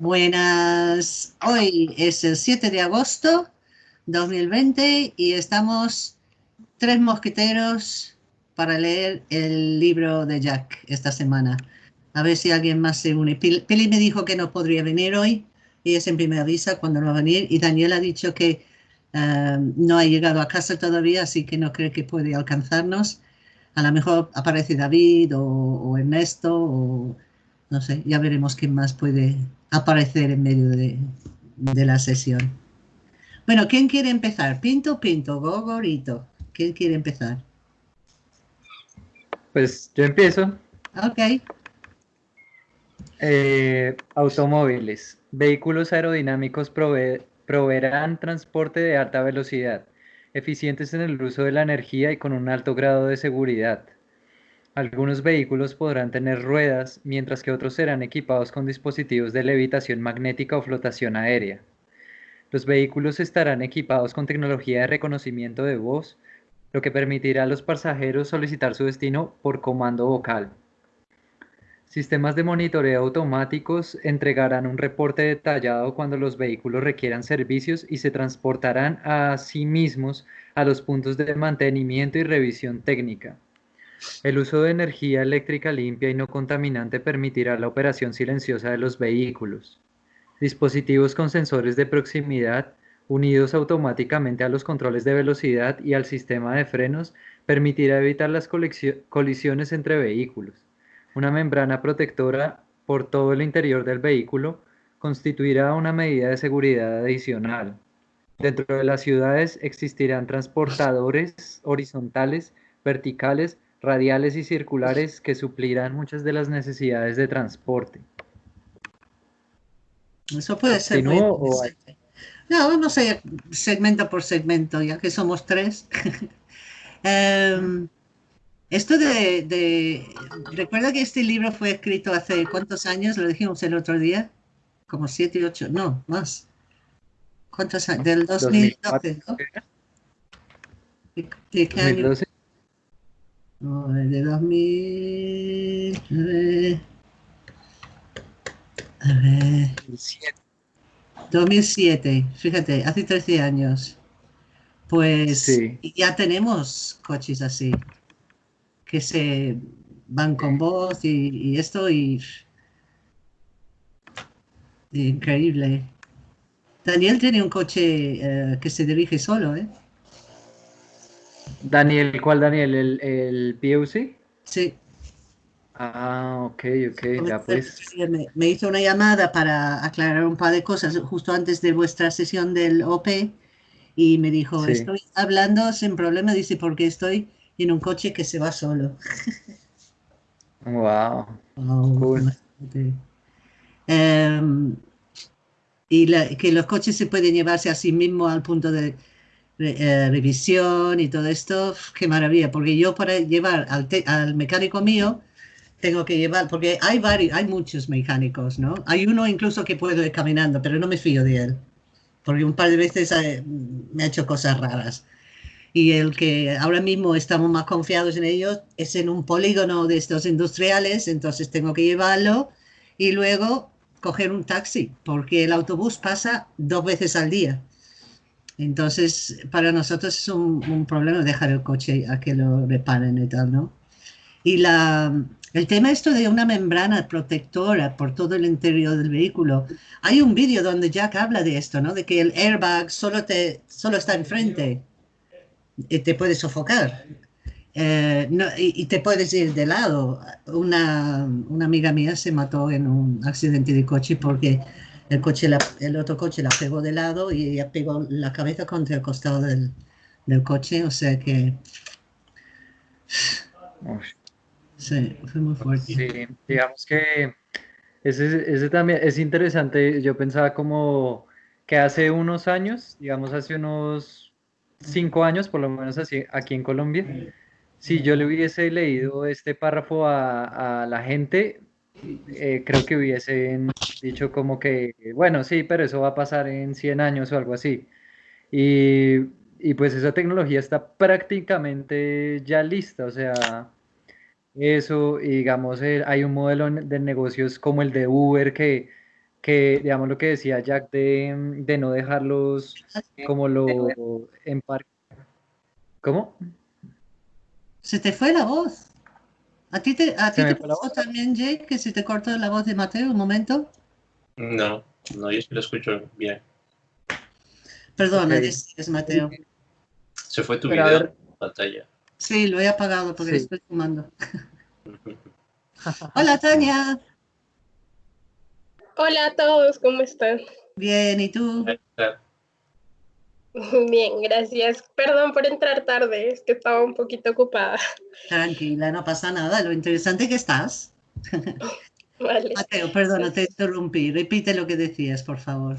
Buenas, hoy es el 7 de agosto 2020 y estamos tres mosqueteros para leer el libro de Jack esta semana. A ver si alguien más se une. Pili me dijo que no podría venir hoy y es siempre me avisa cuando no va a venir y Daniel ha dicho que eh, no ha llegado a casa todavía, así que no cree que puede alcanzarnos. A lo mejor aparece David o, o Ernesto o no sé, ya veremos quién más puede aparecer en medio de, la sesión. Bueno, ¿quién quiere empezar? Pinto, Pinto, Gogorito. ¿Quién quiere empezar? Pues yo empiezo. Ok. Eh, automóviles. Vehículos aerodinámicos proveerán transporte de alta velocidad, eficientes en el uso de la energía y con un alto grado de seguridad. Algunos vehículos podrán tener ruedas, mientras que otros serán equipados con dispositivos de levitación magnética o flotación aérea. Los vehículos estarán equipados con tecnología de reconocimiento de voz, lo que permitirá a los pasajeros solicitar su destino por comando vocal. Sistemas de monitoreo automáticos entregarán un reporte detallado cuando los vehículos requieran servicios y se transportarán a sí mismos a los puntos de mantenimiento y revisión técnica. El uso de energía eléctrica limpia y no contaminante permitirá la operación silenciosa de los vehículos. Dispositivos con sensores de proximidad unidos automáticamente a los controles de velocidad y al sistema de frenos permitirá evitar las colisiones entre vehículos. Una membrana protectora por todo el interior del vehículo constituirá una medida de seguridad adicional. Dentro de las ciudades existirán transportadores horizontales, verticales radiales y circulares que suplirán muchas de las necesidades de transporte. Eso puede ser. Muy no, vamos a ir segmento por segmento, ya que somos tres. Em, esto de, Recuerda que este libro fue escrito hace cuántos años, lo dijimos el otro día, como siete, ocho, no, más. ¿Cuántos años? Del 2012, ¿no? ¿De qué año? No, de 2000. A ver. 2007. Fíjate, hace 13 años. Pues ya tenemos coches así, que se van con voz y, esto y, increíble. Daniel tiene un coche eh, que se dirige solo, ¿eh? Daniel, ¿cuál Daniel? ¿El, el PUC? Sí. Ah, ok, ok, ya pues. Me, hizo una llamada para aclarar un par de cosas justo antes de vuestra sesión del OP y me dijo, estoy hablando sin problema, dice, porque estoy en un coche que se va solo. wow. cool. Em, y que los coches se pueden llevarse a sí mismo al punto de eh, revisión y todo esto, qué maravilla, porque yo para llevar al, mecánico mío tengo que llevar, porque hay varios, hay muchos mecánicos, ¿no? Hay uno incluso que puedo ir caminando, pero no me fío de él, porque un par de veces eh, me ha hecho cosas raras. Y el que ahora mismo estamos más confiados en ellos es en un polígono de estos industriales, entonces tengo que llevarlo y luego coger un taxi, porque el autobús pasa dos veces al día. Entonces, para nosotros es un, problema dejar el coche a que lo reparen y tal, ¿no? Y la, el tema esto de una membrana protectora por todo el interior del vehículo, hay un vídeo donde Jack habla de esto, ¿no? De que el airbag solo, te, solo está enfrente y te puede sofocar. Eh, y, te puedes ir de lado. Una, una amiga mía se mató en un accidente de coche porque el, coche el otro coche la pegó de lado y ella pegó la cabeza contra el costado del, coche, o sea que... Sí, fue muy fuerte. Sí, digamos que ese, ese también es interesante. Yo pensaba como que hace unos años, digamos hace unos cinco años, por lo menos así, aquí en Colombia, si yo le hubiese leído este párrafo a, a la gente, eh, creo que hubiesen dicho como que, bueno, sí, pero eso va a pasar en 100 años o algo así. Y, y pues esa tecnología está prácticamente ya lista, o sea, eso, digamos, eh, hay un modelo de negocios como el de Uber que que, digamos, lo que decía Jack de, no dejarlos como lo en parque. ¿Cómo? Se te fue la voz. ¿A ti te, a ti te pasó también, Jake, que se te cortó la voz de Mateo un momento? No, no, yo sí lo escucho bien. Perdona, es Mateo. Se fue tu video en pantalla. Sí, lo he apagado porque estoy fumando. Hola, Tania. Hola a todos, ¿cómo están? Bien, ¿y tú? Bien, gracias. Perdón por entrar tarde, es que estaba un poquito ocupada. Tranquila, no pasa nada. Lo interesante que estás. Vale. Mateo, perdona, te interrumpí. Repite lo que decías, por favor.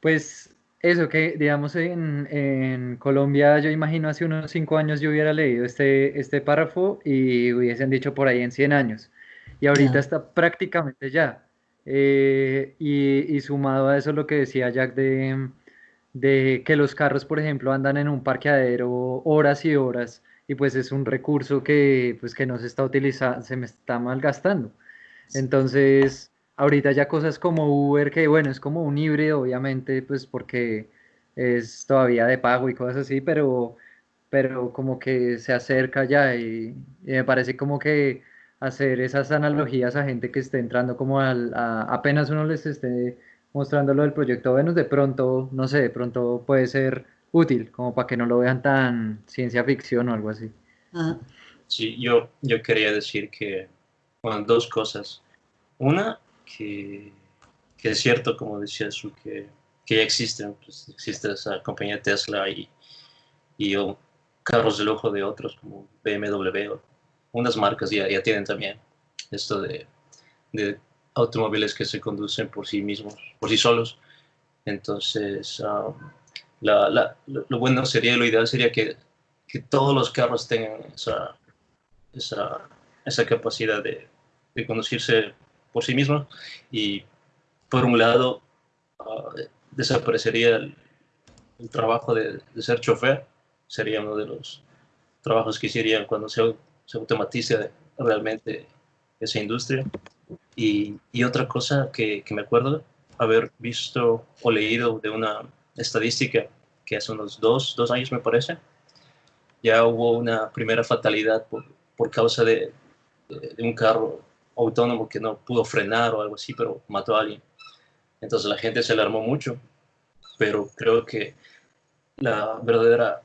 Pues eso que, digamos, en, en, Colombia, yo imagino hace unos cinco años yo hubiera leído este, este párrafo y hubiesen dicho por ahí en 100 años. Y ahorita está prácticamente ya. Eh, y, y, sumado a eso lo que decía Jack de, de que los carros, por ejemplo, andan en un parqueadero horas y horas y pues es un recurso que pues que no se está utilizando, se me está malgastando. Entonces, ahorita ya cosas como Uber, que bueno, es como un híbrido, obviamente, pues porque es todavía de pago y cosas así, pero, pero como que se acerca ya y, me parece como que hacer esas analogías a gente que esté entrando como al, apenas uno les esté mostrando lo del proyecto Venus, de pronto, no sé, de pronto puede ser útil, como para que no lo vean tan ciencia ficción o algo así. Sí, yo, yo quería decir que, bueno, dos cosas. Una, que, que es cierto, como decía su, que, que ya existen, pues existe esa compañía Tesla y, y carros de lujo de otros como BMW, unas marcas ya, ya tienen también esto de, de automóviles que se conducen por sí mismos, por sí solos. Entonces, um, lo, bueno sería, lo ideal sería que, que todos los carros tengan esa, esa, esa capacidad de, de, conducirse por sí mismos y, por un lado, uh, desaparecería el, trabajo de, de, ser chofer, sería uno de los trabajos que hicieran cuando se, se automatice realmente esa industria. Y, otra cosa que, me acuerdo haber visto o leído de una estadística que hace unos dos, dos años me parece, ya hubo una primera fatalidad por, por causa de, un carro autónomo que no pudo frenar o algo así, pero mató a alguien. Entonces la gente se alarmó mucho, pero creo que la verdadera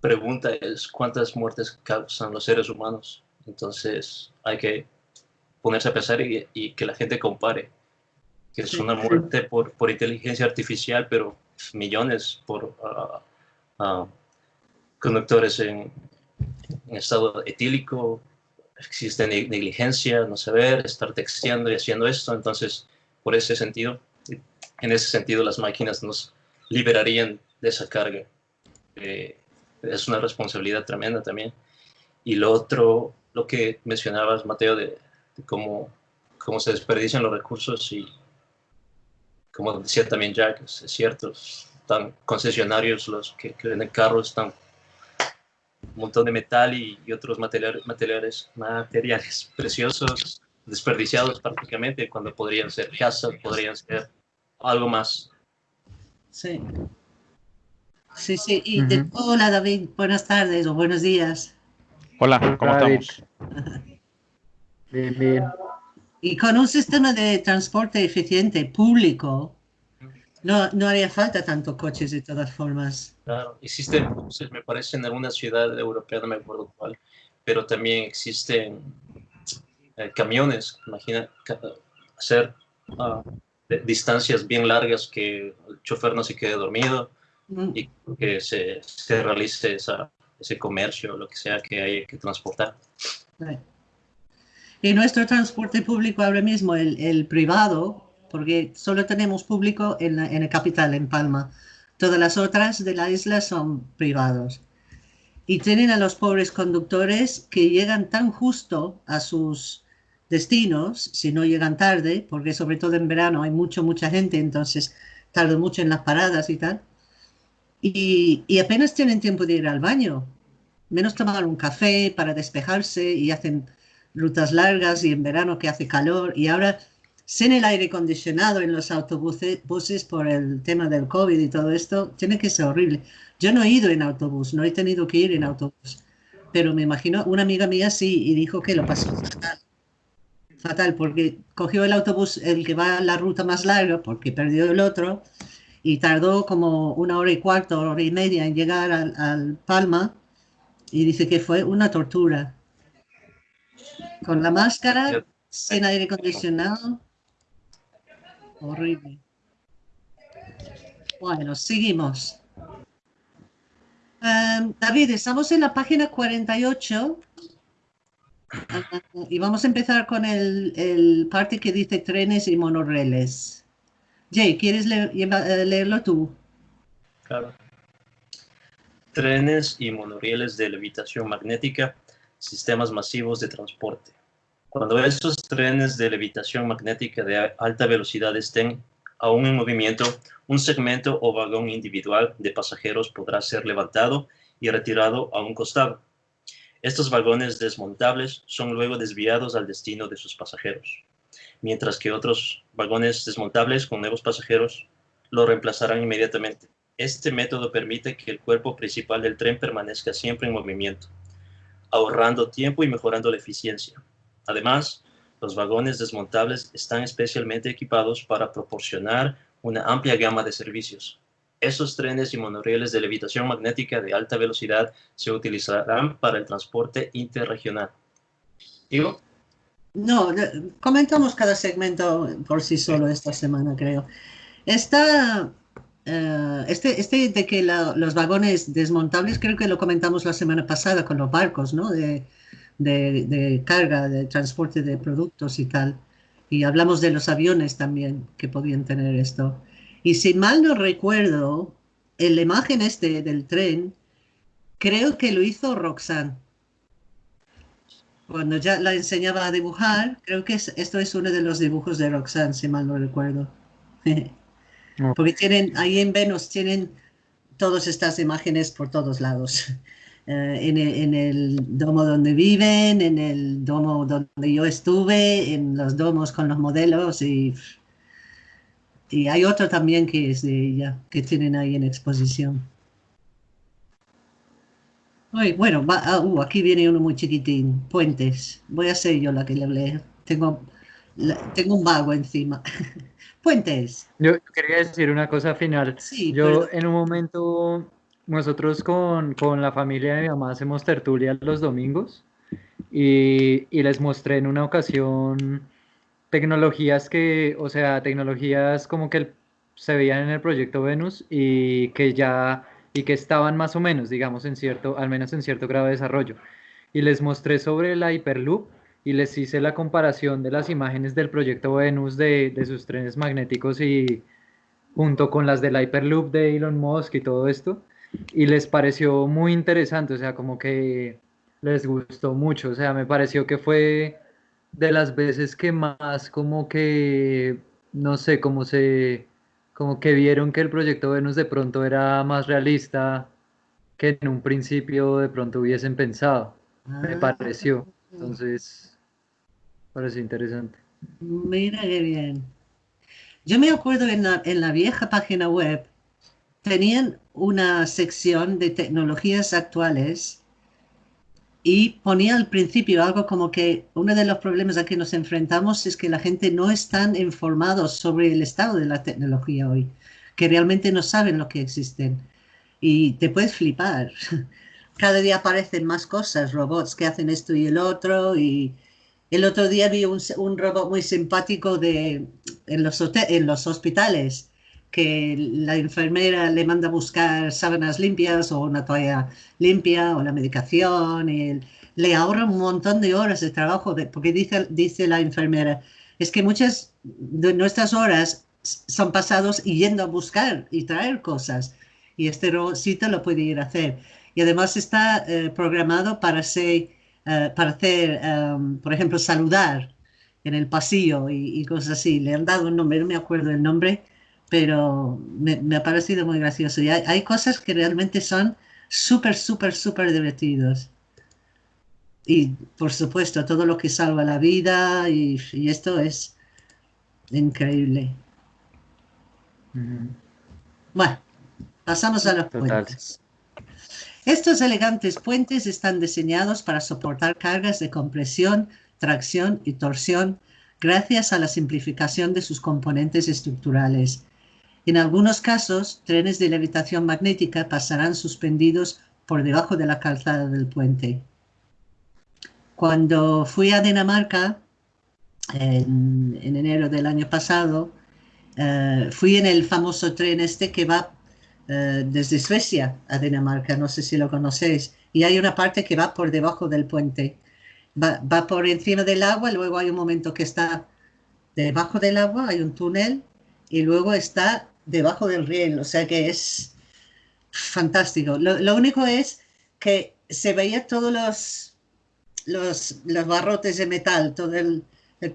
pregunta es cuántas muertes causan los seres humanos. Entonces hay que ponerse a pensar y, que la gente compare, que es una muerte por, por inteligencia artificial, pero millones por ah, ah, conductores en, estado etílico, existe negligencia, no saber, estar texteando y haciendo esto, entonces por ese sentido, en ese sentido las máquinas nos liberarían de esa carga. Eh, es una responsabilidad tremenda también. Y lo otro, lo que mencionabas, Mateo, de, cómo, cómo se desperdician los recursos y como decía también Jack, es, cierto, están concesionarios los que, venden carros, están un montón de metal y, otros materiales, materiales, materiales preciosos desperdiciados prácticamente cuando podrían ser casas, podrían ser algo más. Sí. Sí, sí. Y hola David, buenas tardes o buenos días. Hola, ¿cómo estamos? Bien, bien. Y con un sistema de transporte eficiente público, no, no haría falta tanto coches de todas formas. Claro, existen, me parece, en alguna ciudad europea, no me acuerdo cuál, pero también existen eh, camiones, imagina hacer uh, distancias bien largas que el chofer no se quede dormido mm. y que se, se realice esa, ese comercio, lo que sea que hay que transportar. Y nuestro transporte público ahora mismo, el, el privado, porque solo tenemos público en, la, en el capital, en Palma. Todas las otras de la isla son privados. Y tienen a los pobres conductores que llegan tan justo a sus destinos, si no llegan tarde, porque sobre todo en verano hay mucho, mucha gente, entonces tardan mucho en las paradas y tal. Y, y apenas tienen tiempo de ir al baño, menos tomar un café para despejarse y hacen rutas largas y en verano que hace calor y ahora sin el aire acondicionado en los autobuses buses por el tema del COVID y todo esto, tiene que ser horrible. Yo no he ido en autobús, no he tenido que ir en autobús, pero me imagino, una amiga mía sí, y dijo que lo pasó fatal. Fatal, porque cogió el autobús, el que va a la ruta más larga, porque perdió el otro, y tardó como una hora y cuarto, hora y media en llegar al Palma, y dice que fue una tortura. Con la máscara, sin aire acondicionado, Horrible. Bueno, seguimos. Em, David, estamos en la página 48 y vamos a empezar con el, parte que dice trenes y monorreles. Jay, ¿quieres eh, leerlo tú? Claro. Trenes y monorieles de levitación magnética, sistemas masivos de transporte. Cuando estos trenes de levitación magnética de alta velocidad estén aún en movimiento, un segmento o vagón individual de pasajeros podrá ser levantado y retirado a un costado. Estos vagones desmontables son luego desviados al destino de sus pasajeros, mientras que otros vagones desmontables con nuevos pasajeros lo reemplazarán inmediatamente. Este método permite que el cuerpo principal del tren permanezca siempre en movimiento, ahorrando tiempo y mejorando la eficiencia. Además, los vagones desmontables están especialmente equipados para proporcionar una amplia gama de servicios. Esos trenes y monorieles de levitación magnética de alta velocidad se utilizarán para el transporte interregional. ¿Digo? No, comentamos cada segmento por sí solo esta semana, creo. Esta, eh, este, este de que los vagones desmontables, creo que lo comentamos la semana pasada con los barcos, ¿no? De, de, carga, de transporte de productos y tal. Y hablamos de los aviones también que podían tener esto. Y si mal no recuerdo, en la imagen este del tren, creo que lo hizo Roxanne. Cuando ya la enseñaba a dibujar, creo que esto es uno de los dibujos de Roxanne, si mal no recuerdo. Porque tienen, ahí en Venus tienen todas estas imágenes por todos lados. Eh, en, el, domo donde viven, en el domo donde yo estuve, en los domos con los modelos y, y hay otro también que es de ella, que tienen ahí en exposición. bueno, ah, uh, aquí viene uno muy chiquitín, puentes. Voy a ser yo la que le hablé. Tengo, tengo un vago encima. Yo quería decir una cosa final. Sí, yo en un momento nosotros con, la familia de mi mamá hacemos tertulia los domingos y, les mostré en una ocasión tecnologías que, o sea, tecnologías como que se veían en el proyecto Venus y que ya, y que estaban más o menos, digamos, en cierto, al menos en cierto grado de desarrollo. Y les mostré sobre la Hyperloop y les hice la comparación de las imágenes del proyecto Venus de, de sus trenes magnéticos y junto con las de la Hyperloop de Elon Musk y todo esto y les pareció muy interesante, o sea, como que les gustó mucho, o sea, me pareció que fue de las veces que más como que, no sé, como se, como que vieron que el proyecto Venus de pronto era más realista que en un principio de pronto hubiesen pensado, me ah. pareció, entonces, pareció interesante. Mira qué bien. Yo me acuerdo en la, en la vieja página web, tenían una sección de tecnologías actuales y ponía al principio algo como que uno de los problemas a que nos enfrentamos es que la gente no está informada sobre el estado de la tecnología hoy, que realmente no saben lo que existen. Y te puedes flipar. Cada día aparecen más cosas, robots que hacen esto y el otro. Y el otro día vi un, robot muy simpático de, en, los hospitales que la enfermera le manda a buscar sábanas limpias o una toalla limpia o la medicación y le ahorra un montón de horas de trabajo porque dice, dice la enfermera, es que muchas de nuestras horas son pasados yendo a buscar y traer cosas y este robotcito lo puede ir a hacer. Y además está eh, programado para, ser, eh, para hacer, em, por ejemplo, saludar en el pasillo y, y, cosas así. Le han dado un nombre, no me acuerdo el nombre, pero me, ha parecido muy gracioso. Y hay, cosas que realmente son súper, súper, súper divertidos. Y por supuesto, todo lo que salva la vida y, esto es increíble. Bueno, pasamos a los puentes. Estos elegantes puentes están diseñados para soportar cargas de compresión, tracción y torsión gracias a la simplificación de sus componentes estructurales. En algunos casos, trenes de levitación magnética pasarán suspendidos por debajo de la calzada del puente. Cuando fui a Dinamarca, en, enero del año pasado, eh, fui en el famoso tren este que va eh, desde Suecia a Dinamarca, no sé si lo conocéis, y hay una parte que va por debajo del puente. Va, va por encima del agua, luego hay un momento que está debajo del agua, hay un túnel, y luego está debajo del riel, o sea que es fantástico. Lo, único es que se veía todos los, los, los barrotes de metal, todo el, el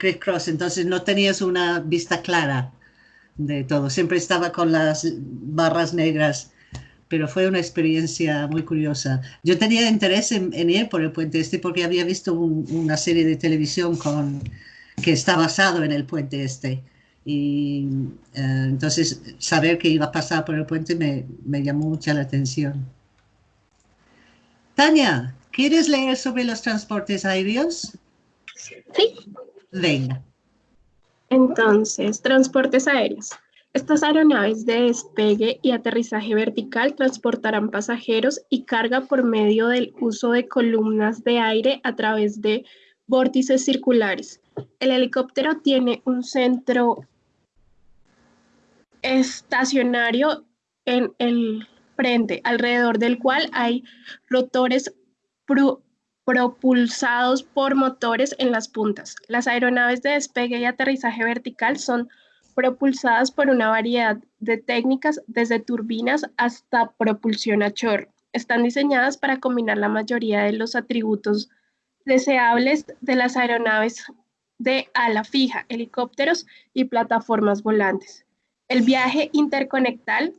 entonces no tenías una vista clara de todo, siempre estaba con las barras negras, pero fue una experiencia muy curiosa. Yo tenía interés en, ir por el puente este porque había visto una serie de televisión con, que está basado en el puente este. Y eh, entonces saber que iba a pasar por el puente me, me llamó mucha la atención. Tania, ¿quieres leer sobre los transportes aéreos? Sí. Venga. Entonces, transportes aéreos. Estas aeronaves de despegue y aterrizaje vertical transportarán pasajeros y carga por medio del uso de columnas de aire a través de vórtices circulares. El helicóptero tiene un centro estacionario en el frente, alrededor del cual hay rotores propulsados por motores en las puntas. Las aeronaves de despegue y aterrizaje vertical son propulsadas por una variedad de técnicas, desde turbinas hasta propulsión a chorro. Están diseñadas para combinar la mayoría de los atributos deseables de las aeronaves de ala fija, helicópteros y plataformas volantes. El viaje intercontinental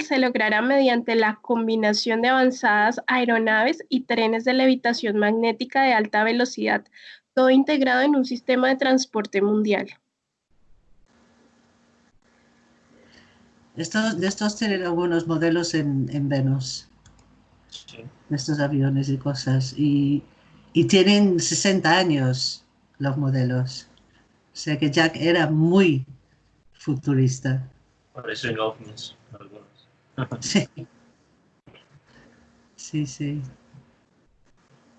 se logrará mediante la combinación de avanzadas aeronaves y trenes de levitación magnética de alta velocidad, todo integrado en un sistema de transporte mundial. Estos, de estos tienen algunos modelos en, Venus, estos aviones y cosas, y, y tienen 60 años los modelos. O sea que Jack era muy futurista. Parecen ovnis algunos. sí. Sí, sí.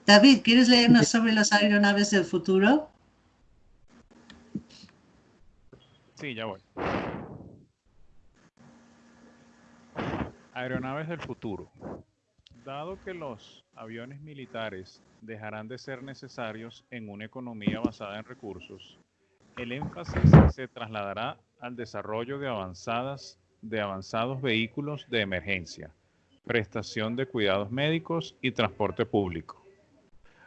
David, ¿quieres leernos sobre las aeronaves del futuro? Sí, ya voy. Aeronaves del futuro. Dado que los aviones militares dejarán de ser necesarios en una economía basada en recursos, el énfasis se trasladará al desarrollo de, avanzadas, de avanzados vehículos de emergencia, prestación de cuidados médicos y transporte público.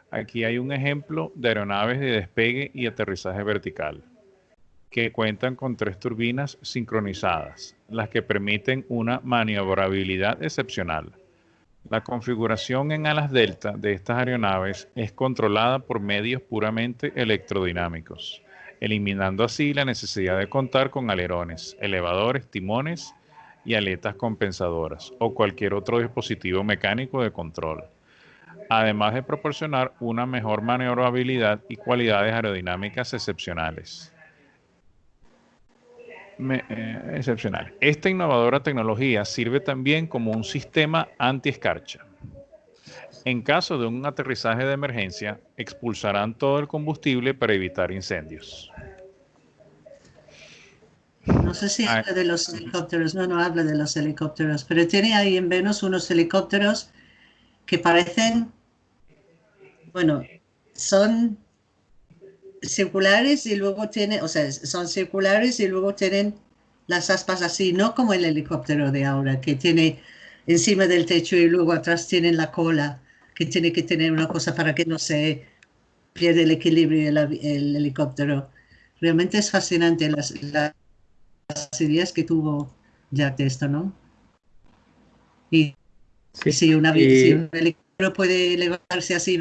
Aquí hay un ejemplo de aeronaves de despegue y aterrizaje vertical, que cuentan con tres turbinas sincronizadas, las que permiten una maniobrabilidad excepcional. La configuración en alas delta de estas aeronaves es controlada por medios puramente electrodinámicos eliminando así la necesidad de contar con alerones, elevadores, timones y aletas compensadoras o cualquier otro dispositivo mecánico de control, además de proporcionar una mejor maniobrabilidad y cualidades aerodinámicas excepcionales. Eh, excepcional. Esta innovadora tecnología sirve también como un sistema anti-escarcha en caso de un aterrizaje de emergencia, expulsarán todo el combustible para evitar incendios. No sé si habla de los helicópteros, no, no habla de los helicópteros, pero tiene ahí en Venus unos helicópteros que parecen, bueno, son circulares y luego tienen, o sea, son circulares y luego tienen las aspas así, no como el helicóptero de ahora, que tiene encima del techo y luego atrás tienen la cola que tiene que tener una cosa para que no se pierda el equilibrio el, el helicóptero. Realmente es fascinante las, las, ideas que tuvo Jack de esto, ¿no? Y, si, una, si un helicóptero puede elevarse así,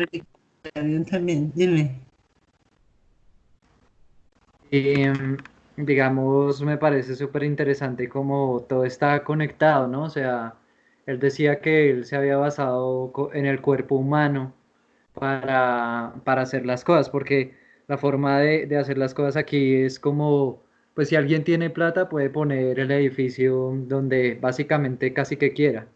también, dime. em, digamos, me parece súper interesante cómo todo está conectado, ¿no? O sea, él decía que él se había basado en el cuerpo humano para, para hacer las cosas, porque la forma de, de, hacer las cosas aquí es como, pues si alguien tiene plata puede poner el edificio donde básicamente casi que quiera.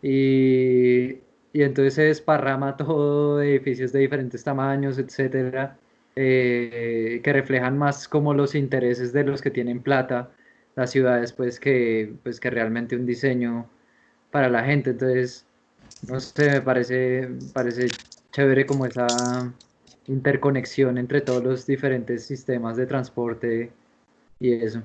Y, y entonces se desparrama todo, edificios de diferentes tamaños, etcétera, eh, que reflejan más como los intereses de los que tienen plata, las ciudades, pues que, pues que realmente un diseño para la gente. Entonces, no sé, me parece, parece chévere como esa interconexión entre todos los diferentes sistemas de transporte y eso.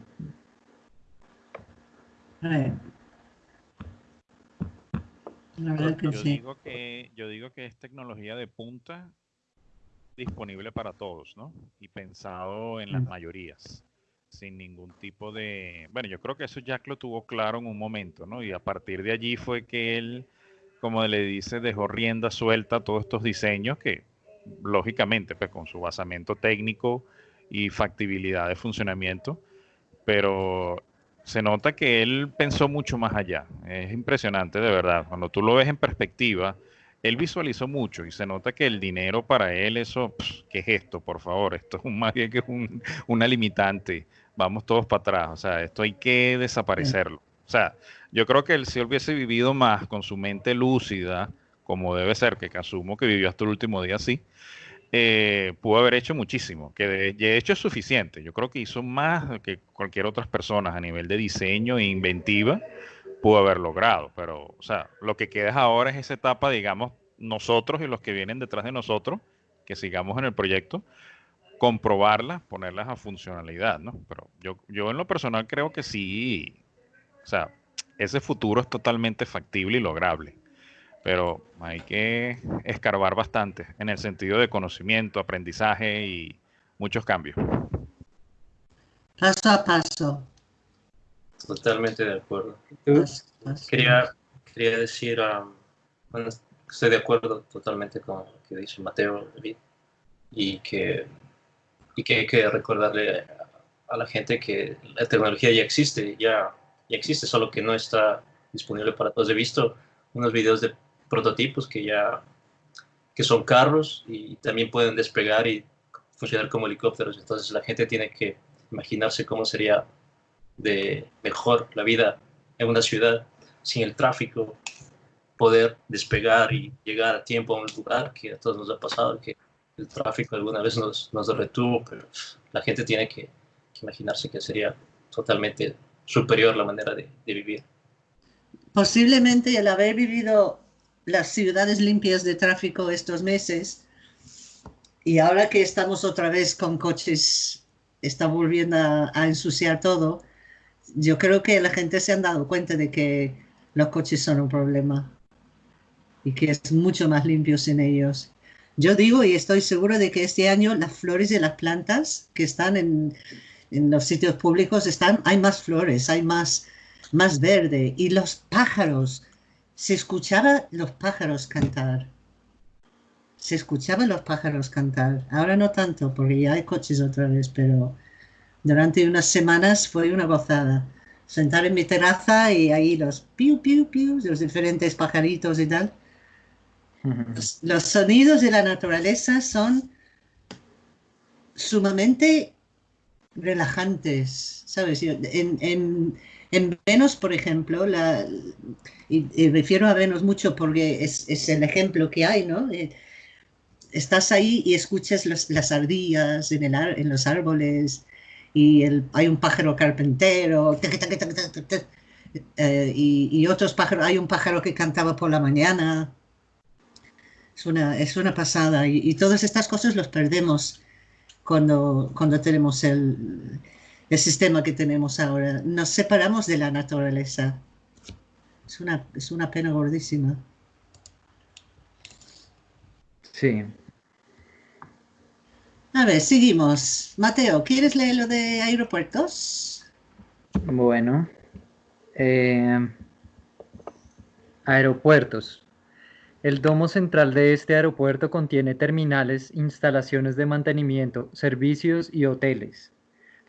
yo, digo que, yo digo que es tecnología de punta disponible para todos, ¿no? Y pensado en las mm. mayorías, sin ningún tipo de... Bueno, yo creo que eso Jack lo tuvo claro en un momento, ¿no? Y a partir de allí fue que él, como le dice, dejó rienda suelta a todos estos diseños que, lógicamente, pues con su basamento técnico y factibilidad de funcionamiento, pero se nota que él pensó mucho más allá. Es impresionante, de verdad. Cuando tú lo ves en perspectiva, él visualizó mucho y se nota que el dinero para él, eso, ¿qué es esto? Por favor, esto es un, más bien que un, una limitante. Vamos todos para atrás. O sea, esto hay que desaparecerlo. O sea, yo creo que él si hubiese vivido más con su mente lúcida, como debe ser, que asumo que vivió hasta el último día así, eh, pudo haber hecho muchísimo, que de, hecho es suficiente. Yo creo que hizo más que cualquier otra persona a nivel de diseño e inventiva pudo haber logrado. Pero, o sea, lo que queda ahora es esa etapa, digamos, nosotros y los que vienen detrás de nosotros, que sigamos en el proyecto, comprobarlas, ponerlas a funcionalidad, ¿no? Pero yo, yo en lo personal creo que sí, o sea, ese futuro es totalmente factible y lograble pero hay que escarbar bastante en el sentido de conocimiento, aprendizaje y muchos cambios. Paso a paso. Totalmente de acuerdo. Quería, quería decir, um, bueno, estoy de acuerdo totalmente con lo que dice Mateo David, y que, y que hay que recordarle a la gente que la tecnología ya existe, ya, ya existe, solo que no está disponible para todos. He visto unos videos de prototipos que ya que son carros y también pueden despegar y funcionar como helicópteros. Entonces la gente tiene que imaginarse cómo sería de mejor la vida en una ciudad sin el tráfico, poder despegar y llegar a tiempo a un lugar que a todos nos ha pasado, que el tráfico alguna vez nos, nos retuvo, pero la gente tiene que, imaginarse que sería totalmente superior la manera de, de vivir. Posiblemente el haber vivido las ciudades limpias de tráfico estos meses y ahora que estamos otra vez con coches, está volviendo a, ensuciar todo, yo creo que la gente se han dado cuenta de que los coches son un problema y que es mucho más limpio sin ellos. Yo digo y estoy seguro de que este año las flores de las plantas que están en, en los sitios públicos están, hay más flores, hay más, más verde y los pájaros se escuchaba los pájaros cantar. Se escuchaban los pájaros cantar. Ahora no tanto, porque ya hay coches otra vez, pero durante unas semanas fue una gozada. Sentar en mi terraza y ahí los piu, piu, piu, los diferentes pajaritos y tal. Los, sonidos de la naturaleza son sumamente relajantes, ¿sabes? En, en, en Venus, por ejemplo, y, refiero a Venus mucho porque es, el ejemplo que hay, ¿no? Eh, estás ahí y escuchas las ardillas en, los árboles y hay un pájaro carpintero y, y, otros pájaros, hay un pájaro que cantaba por la mañana. Es una, es una pasada y, y todas estas cosas los perdemos cuando, cuando tenemos el, el sistema que tenemos ahora. Nos separamos de la naturaleza. Es una, es una pena gordísima. Sí. A ver, seguimos. Mateo, ¿quieres leer lo de aeropuertos? Bueno. Eh, aeropuertos. El domo central de este aeropuerto contiene terminales, instalaciones de mantenimiento, servicios y hoteles.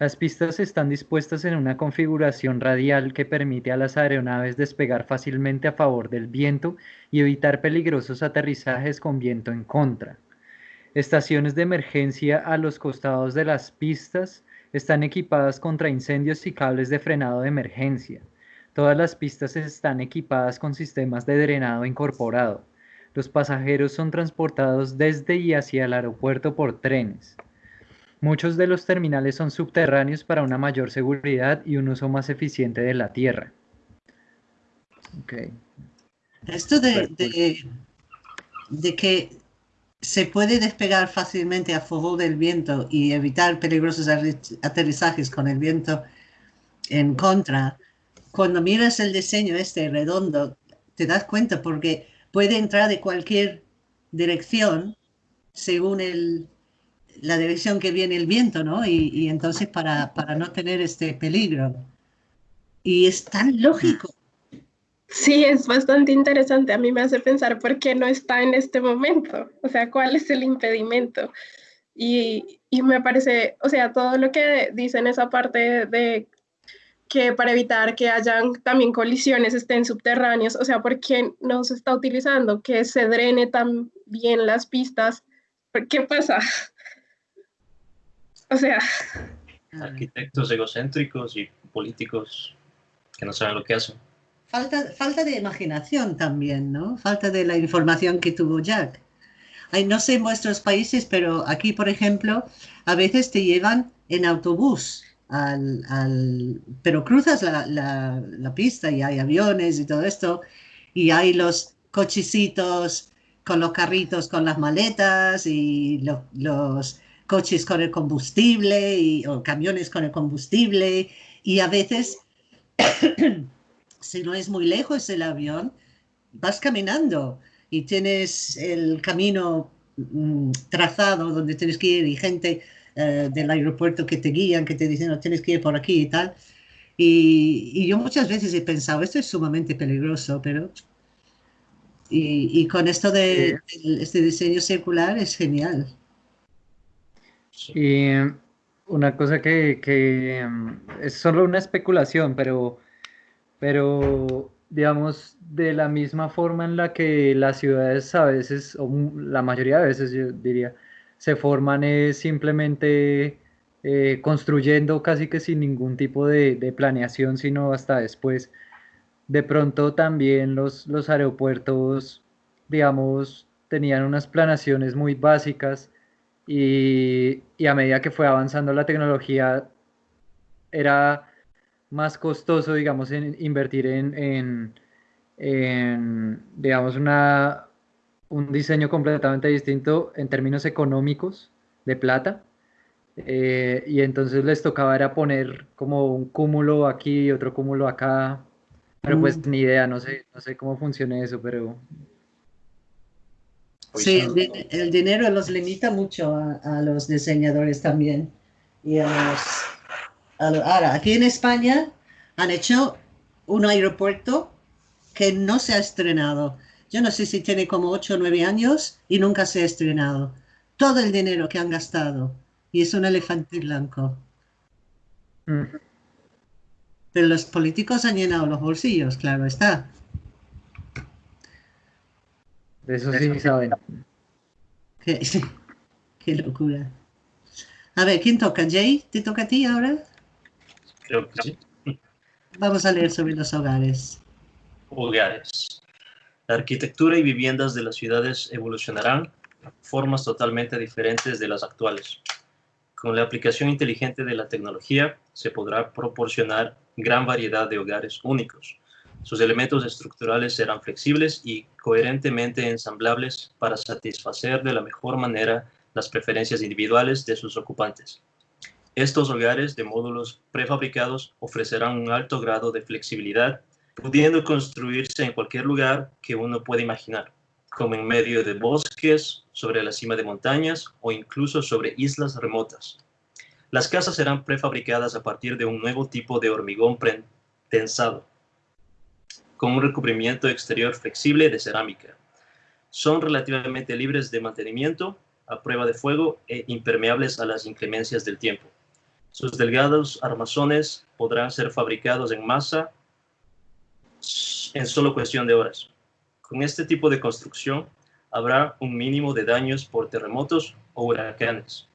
Las pistas están dispuestas en una configuración radial que permite a las aeronaves despegar fácilmente a favor del viento y evitar peligrosos aterrizajes con viento en contra. Estaciones de emergencia a los costados de las pistas están equipadas contra incendios y cables de frenado de emergencia. Todas las pistas están equipadas con sistemas de drenado incorporado. Los pasajeros son transportados desde y hacia el aeropuerto por trenes. Muchos de los terminales son subterráneos para una mayor seguridad y un uso más eficiente de la tierra. Esto de, de, que se puede despegar fácilmente a favor del viento y evitar peligrosos aterrizajes con el viento en contra, cuando miras el diseño este redondo, te das cuenta porque puede entrar de cualquier dirección según el, la dirección que viene el viento, ¿no? Y, entonces para, para, no tener este peligro. Y es tan lógico. Sí, es bastante interesante. A mí me hace pensar por qué no está en este momento. O sea, cuál es el impedimento. Y, y me parece, o sea, todo lo que dice en esa parte de que para evitar que hayan también colisiones estén subterráneos, o sea, ¿por qué no se está utilizando que se drene tan bien las pistas? ¿Qué pasa? O sea... Arquitectos egocéntricos y políticos que no saben lo que hacen. Falta, falta de imaginación también, ¿no? Falta de la información que tuvo Jack. Ay, no sé en vuestros países, pero aquí, por ejemplo, a veces te llevan en autobús al, pero cruzas la, pista y hay aviones y todo esto, y hay los cochecitos con los carritos con las maletas y los coches con el combustible y, o camiones con el combustible y a veces, si no es muy lejos el avión, vas caminando y tienes el camino mm, trazado donde tienes que ir y gente eh, del aeropuerto que te guían, que te dicen, no, tienes que ir por aquí y tal. Y, yo muchas veces he pensado, esto es sumamente peligroso, pero... Y, con esto de, este diseño circular es genial. Y una cosa que, que mm, es solo una especulación, pero, pero digamos, de la misma forma en la que las ciudades a veces, o la mayoría de veces yo diría, se forman es simplemente eh, construyendo casi que sin ningún tipo de, planeación, sino hasta después. De pronto también los, los aeropuertos, digamos, tenían unas planeaciones muy básicas y, a medida que fue avanzando la tecnología era más costoso, digamos, invertir en, en digamos, una, un diseño completamente distinto en términos económicos de plata. Eh, y entonces les tocaba era poner como un cúmulo aquí y otro cúmulo acá. Pero pues mm. ni idea, no sé, no sé cómo funciona eso, pero... Sí, el, dinero los limita mucho a, los diseñadores también. Y a ahora, aquí en España han hecho un aeropuerto que no se ha estrenado. Yo no sé si tiene como 8 o 9 años y nunca se ha estrenado. Todo el dinero que han gastado. Y es un elefante blanco. Mm. Pero los políticos han llenado los bolsillos, claro está. De eso sí saben. Qué, qué locura. A ver, ¿quién toca? ¿Jay? ¿Te toca a ti ahora? Creo que sí. Vamos a leer sobre los hogares. Hogares. La arquitectura y viviendas de las ciudades evolucionarán formas totalmente diferentes de las actuales. Con la aplicación inteligente de la tecnología se podrá proporcionar gran variedad de hogares únicos. Sus elementos estructurales serán flexibles y coherentemente ensamblables para satisfacer de la mejor manera las preferencias individuales de sus ocupantes. Estos hogares de módulos prefabricados ofrecerán un alto grado de flexibilidad pudiendo construirse en cualquier lugar que uno pueda imaginar, como en medio de bosques, sobre la cima de montañas o incluso sobre islas remotas. Las casas serán prefabricadas a partir de un nuevo tipo de hormigón tensado, con un recubrimiento exterior flexible de cerámica. Son relativamente libres de mantenimiento, a prueba de fuego e impermeables a las inclemencias del tiempo. Sus delgados armazones podrán ser fabricados en masa en solo cuestión de horas. Con este tipo de construcción habrá un mínimo de daños por terremotos o huracanes.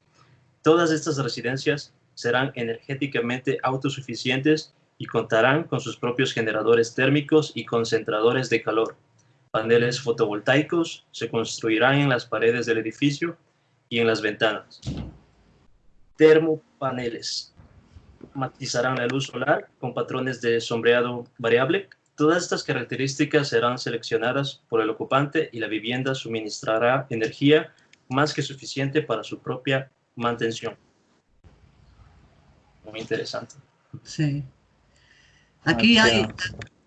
Todas estas residencias serán energéticamente autosuficientes y contarán con sus propios generadores térmicos y concentradores de calor. Paneles fotovoltaicos se construirán en las paredes del edificio y en las ventanas. Termopaneles matizarán la luz solar con patrones de sombreado variable. Todas estas características serán seleccionadas por el ocupante y la vivienda suministrará energía más que suficiente para su propia mantención. Muy interesante. Sí. Aquí hay,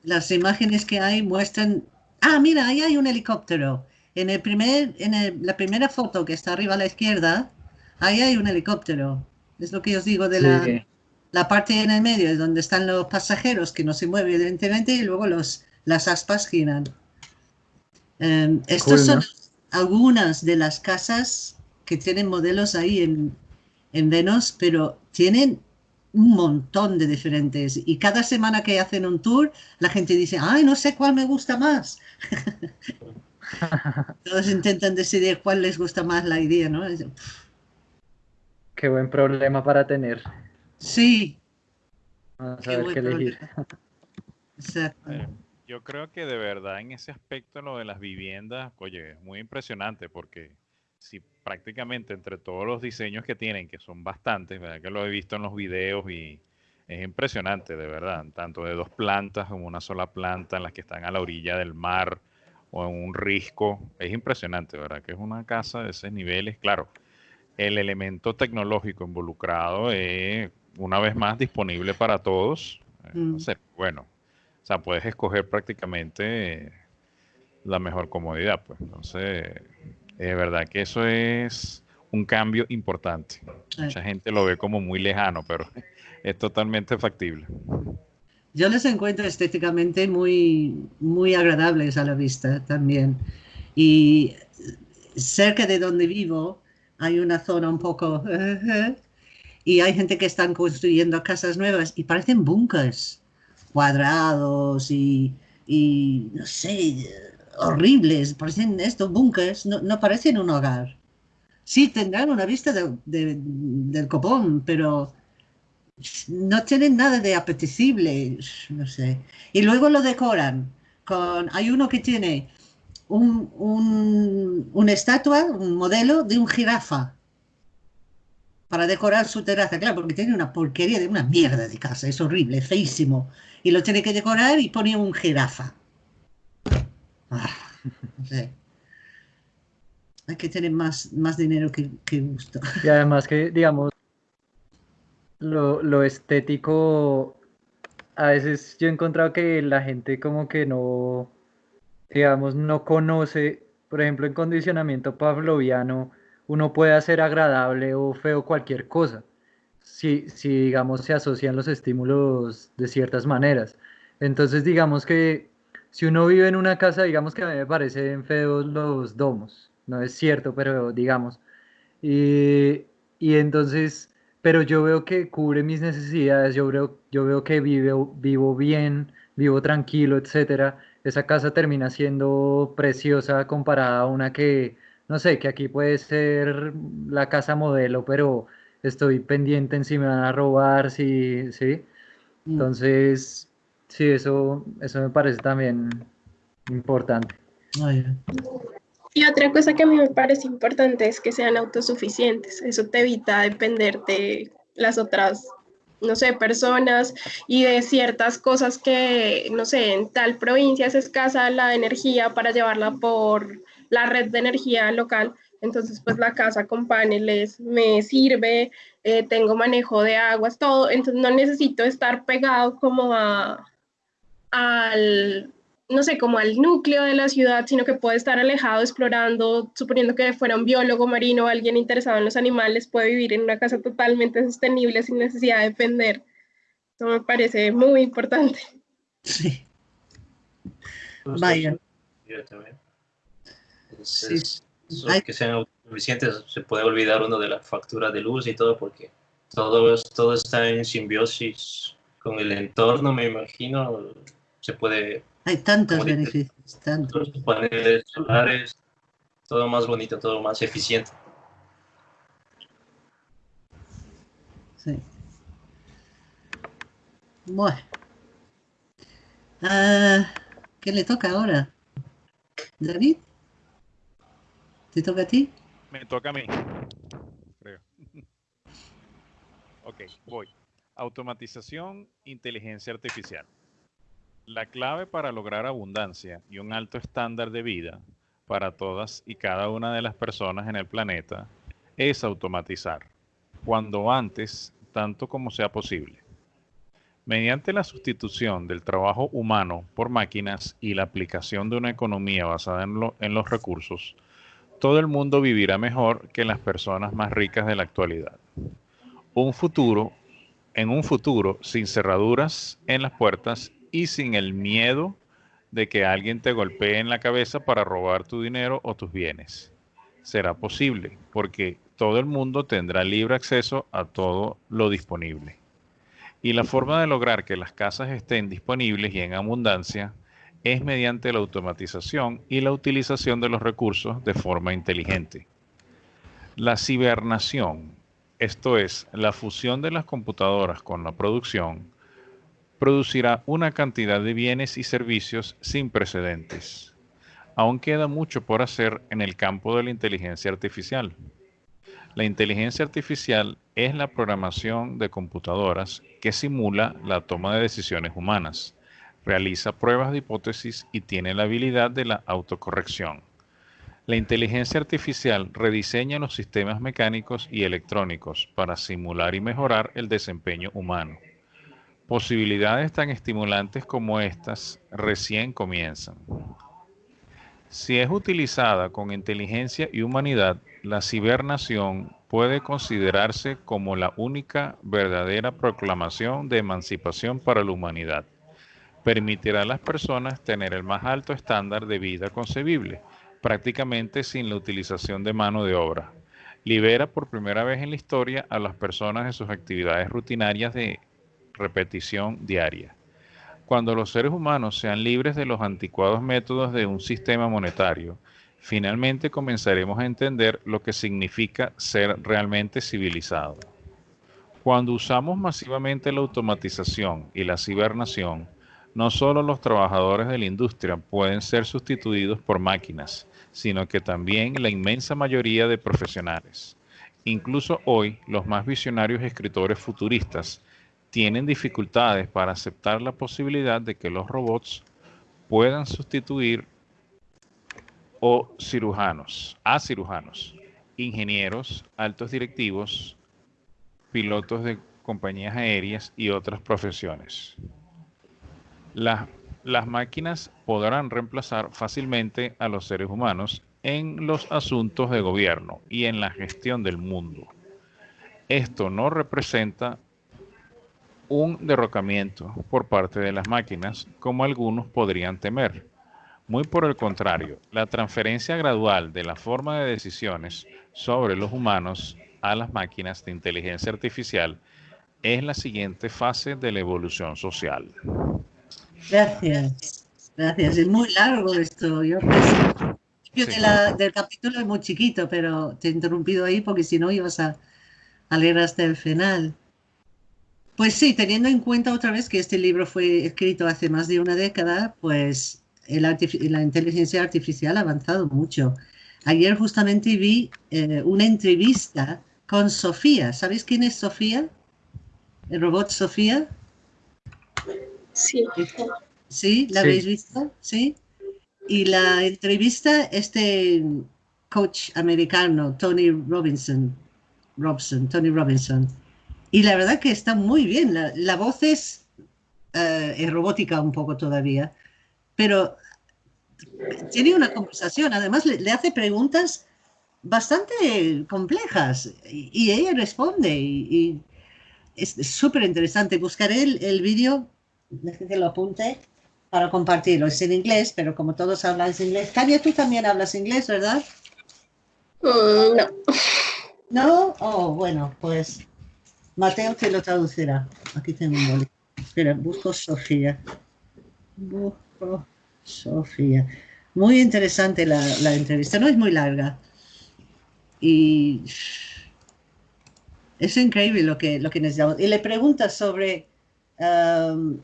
las imágenes que hay muestran, ah, mira, ahí hay un helicóptero. En, el primer, en la primera foto que está arriba a la izquierda, ahí hay un helicóptero. Es lo que os digo de la, la parte en el medio, es donde están los pasajeros que no se mueven evidentemente y luego los, las aspas giran. Um, estos son algunas de las casas que tienen modelos ahí en, en Venus, pero tienen un montón de diferentes. Y cada semana que hacen un tour, la gente dice, ay, no sé cuál me gusta más. Todos intentan decidir cuál les gusta más la idea, ¿no? Qué buen problema para tener. Sí. Vamos a ver qué elegir. Exacto. Eh, yo creo que de verdad en ese aspecto lo de las viviendas, oye, es muy impresionante porque si prácticamente entre todos los diseños que tienen, que son bastantes, ¿verdad? que lo he visto en los videos y es impresionante, de verdad, tanto de dos plantas como una sola planta en las que están a la orilla del mar o en un risco, es impresionante, ¿verdad? Que es una casa de esos niveles, claro, el elemento tecnológico involucrado es una vez más disponible para todos, eh, Mm. bueno, o sea, puedes escoger prácticamente la mejor comodidad, pues, entonces de verdad que eso es un cambio importante. Mucha gente lo ve como muy lejano, pero es totalmente factible. Yo les encuentro estéticamente muy, muy agradables a la vista también. Y cerca de donde vivo hay una zona un poco... y hay gente que están construyendo casas nuevas y parecen bunkers cuadrados y, y no sé, horribles, parecen estos bunkers, no, no, parecen un hogar. Sí, tendrán una vista de, del copón, pero no tienen nada de apetecible, no sé. Y luego lo decoran con, hay uno que tiene un, un, una estatua, un modelo de un jirafa para decorar su terraza, claro, porque tiene una porquería de una mierda de casa, es horrible, feísimo. Y lo tiene que decorar y pone un jirafa. Ah, sé. Hay que tener más, más dinero que, que, gusto. Y además que, digamos, lo, lo, estético, a veces yo he encontrado que la gente como que no, digamos, no conoce, por ejemplo, en condicionamiento pavloviano, uno puede hacer agradable o feo cualquier cosa, si, si digamos se asocian los estímulos de ciertas maneras. Entonces, digamos que si uno vive en una casa, digamos que a mí me parecen feos los domos, no es cierto, pero digamos. Y, y, entonces, pero yo veo que cubre mis necesidades, yo veo, yo veo que vivo, vivo bien, vivo tranquilo, etcétera. Esa casa termina siendo preciosa comparada a una que, no sé, que aquí puede ser la casa modelo, pero estoy pendiente en si me van a robar, si, ¿sí? Entonces, Sí, eso, eso me parece también importante. Yeah. Y otra cosa que a mí me parece importante es que sean autosuficientes. Eso te evita depender de las otras, no sé, personas y de ciertas cosas que, no sé, en tal provincia es escasa la energía para llevarla por la red de energía local. Entonces, pues la casa con paneles me sirve, eh, tengo manejo de aguas, todo. Entonces, no necesito estar pegado como a, al, no sé, como al núcleo de la ciudad, sino que puede estar alejado explorando, suponiendo que fuera un biólogo marino o alguien interesado en los animales, puede vivir en una casa totalmente sostenible sin necesidad de depender. Eso me parece muy importante. Sí. Vaya. Sí. que sean suficientes, se puede olvidar uno de la factura de luz y todo porque todo, todo está en simbiosis con el entorno, me imagino. Se puede... Hay tantos beneficios, tantos. Paneles solares, todo más bonito, todo más eficiente. Sí. Bueno. Ah, ¿Qué le toca ahora? David. ¿Te toca a ti? Me toca a mí. Creo. ok, voy. Automatización, inteligencia artificial. La clave para lograr abundancia y un alto estándar de vida para todas y cada una de las personas en el planeta es automatizar, cuando antes, tanto como sea posible. Mediante la sustitución del trabajo humano por máquinas y la aplicación de una economía basada en, los recursos, todo el mundo vivirá mejor que las personas más ricas de la actualidad. Un futuro, en un futuro sin cerraduras en las puertas y sin el miedo de que alguien te golpee en la cabeza para robar tu dinero o tus bienes. Será posible porque todo el mundo tendrá libre acceso a todo lo disponible. Y la forma de lograr que las casas estén disponibles y en abundancia es mediante la automatización y la utilización de los recursos de forma inteligente. La cibernación, esto es, la fusión de las computadoras con la producción, producirá una cantidad de bienes y servicios sin precedentes. Aún queda mucho por hacer en el campo de la inteligencia artificial. La inteligencia artificial es la programación de computadoras que simula la toma de decisiones humanas, realiza pruebas de hipótesis y tiene la habilidad de la autocorrección. La inteligencia artificial rediseña los sistemas mecánicos y electrónicos para simular y mejorar el desempeño humano. Posibilidades tan estimulantes como estas recién comienzan. Si es utilizada con inteligencia y humanidad, la cibernación puede considerarse como la única verdadera proclamación de emancipación para la humanidad. Permitirá a las personas tener el más alto estándar de vida concebible, prácticamente sin la utilización de mano de obra. Libera por primera vez en la historia a las personas de sus actividades rutinarias de repetición diaria. Cuando los seres humanos sean libres de los anticuados métodos de un sistema monetario, finalmente comenzaremos a entender lo que significa ser realmente civilizado. Cuando usamos masivamente la automatización y la cibernación, no solo los trabajadores de la industria pueden ser sustituidos por máquinas, sino que también la inmensa mayoría de profesionales. Incluso hoy, los más visionarios escritores futuristas tienen dificultades para aceptar la posibilidad de que los robots puedan sustituir o cirujanos, a cirujanos, ingenieros, altos directivos, pilotos de compañías aéreas y otras profesiones. las máquinas podrán reemplazar fácilmente a los seres humanos en los asuntos de gobierno y en la gestión del mundo. Esto no representa un derrocamiento por parte de las máquinas como algunos podrían temer muy por el contrario, la transferencia gradual de la forma de decisiones sobre los humanos a las máquinas de inteligencia artificial es la siguiente fase de la evolución social. Gracias. Gracias. Es muy largo esto. Yo del capítulo es muy chiquito, pero te he interrumpido ahí porque si no ibas a, a leer hasta el final. Pues sí, teniendo en cuenta otra vez que este libro fue escrito hace más de una década, pues la inteligencia artificial ha avanzado mucho. Ayer justamente vi eh, una entrevista con Sofía. ¿Sabéis quién es Sofía? ¿El robot Sofía? Sí. ¿Sí? ¿La habéis visto? Sí. Y la entrevista, este coach americano, Tony Robinson, Robson, Tony Robinson. Y la verdad que está muy bien. La, voz es, eh, es robótica un poco todavía, pero tiene una conversación, además le, hace preguntas bastante complejas y, ella responde y, es súper interesante. Buscaré el, vídeo, que lo apunte para compartirlo. Es en inglés, pero como todos hablan inglés. Tania, tú también hablas inglés, ¿verdad? Mm, no. ¿No? Oh, bueno, pues Mateo te lo traducirá. Aquí tengo un boli. Espera, busco Sofía. Busco Sofía. Muy interesante la, la entrevista. No es muy larga. Y es increíble lo que, lo que necesitamos. Y le pregunta sobre um,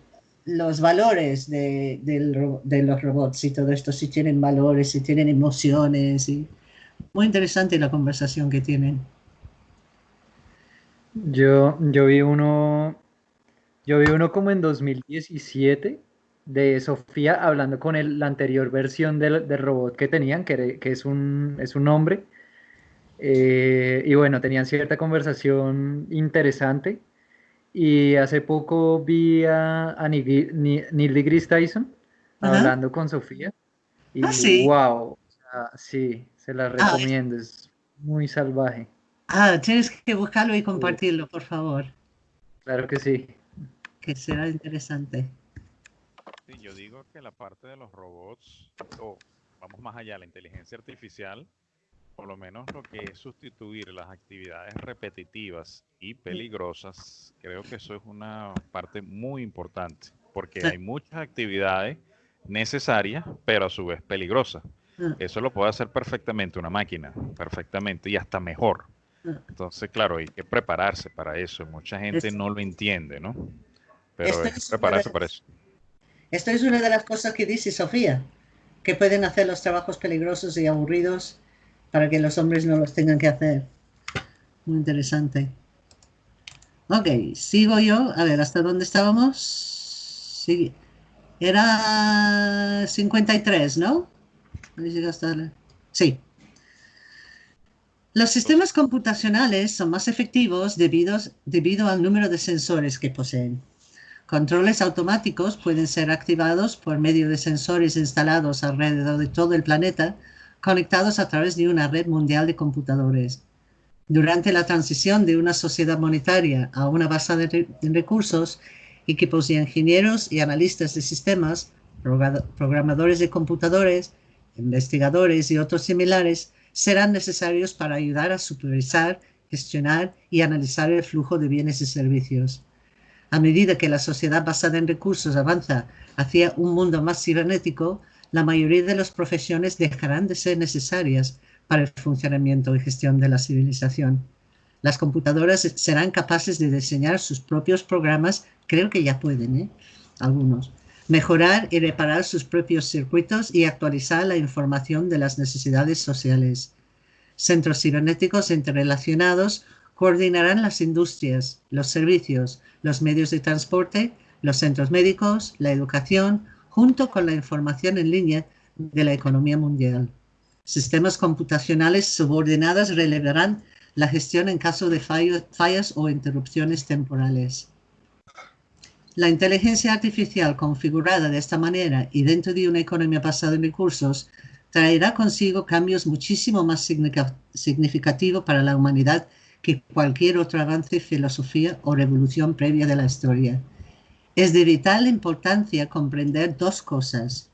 los valores de, de, los robots y todo esto, si tienen valores, si tienen emociones. Y... Muy interesante la conversación que tienen. Yo, yo vi uno, yo vi uno como en 2017 de Sofía hablando con el, la anterior versión del, del robot que tenían, que, que, es, un, es un hombre. Eh, y bueno, tenían cierta conversación interesante. Y hace poco vi a, a Neil deGrasse Tyson hablando con Sofía. Y ah, sí. wow, sí, se la ah, recomiendo, es muy salvaje. Ah, tienes que buscarlo y compartirlo, por favor. Claro que sí. Que será interesante. Sí, yo digo que la parte de los robots, o vamos más allá, la inteligencia artificial, por lo menos lo que es sustituir las actividades repetitivas y peligrosas, creo que eso es una parte muy importante, porque hay muchas actividades necesarias, pero a su vez peligrosas. Ah. Eso lo puede hacer perfectamente una máquina, perfectamente y hasta mejor. Entonces, claro, hay que prepararse para eso. Mucha gente no lo entiende, ¿no? Pero es prepararse para eso. Esto es una de las cosas que dice Sofía, que pueden hacer los trabajos peligrosos y aburridos para que los hombres no los tengan que hacer. Muy interesante. Ok, sigo yo. A ver, ¿hasta dónde estábamos? Sí. Era 53, ¿no? Sí. Los sistemas computacionales son más efectivos debido, debido al número de sensores que poseen. Controles automáticos pueden ser activados por medio de sensores instalados alrededor de todo el planeta, conectados a través de una red mundial de computadores. Durante la transición de una sociedad monetaria a una base de recursos, equipos de ingenieros y analistas de sistemas, programadores de computadores, investigadores y otros similares serán necesarios para ayudar a supervisar, gestionar y analizar el flujo de bienes y servicios. A medida que la sociedad basada en recursos avanza hacia un mundo más cibernético, la mayoría de las profesiones dejarán de ser necesarias para el funcionamiento y gestión de la civilización. Las computadoras serán capaces de diseñar sus propios programas, creo que ya pueden, ¿eh? algunos, mejorar y reparar sus propios circuitos y actualizar la información de las necesidades sociales. Centros cibernéticos interrelacionados coordinarán las industrias, los servicios, los medios de transporte, los centros médicos, la educación, junto con la información en línea de la economía mundial. Sistemas computacionales subordinados relevarán la gestión en caso de fallas o interrupciones temporales. La inteligencia artificial configurada de esta manera y dentro de una economía basada en recursos traerá consigo cambios muchísimo más significativos para la humanidad que cualquier otro avance, filosofía o revolución previa de la historia. Es de vital importancia comprender dos cosas,